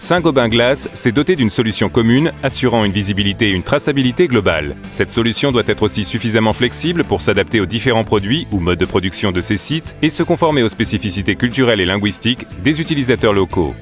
Saint-Gobain Glace s'est doté d'une solution commune assurant une visibilité et une traçabilité globale. Cette solution doit être aussi suffisamment flexible pour s'adapter aux différents produits ou modes de production de ces sites et se conformer aux spécificités culturelles et linguistiques des utilisateurs locaux.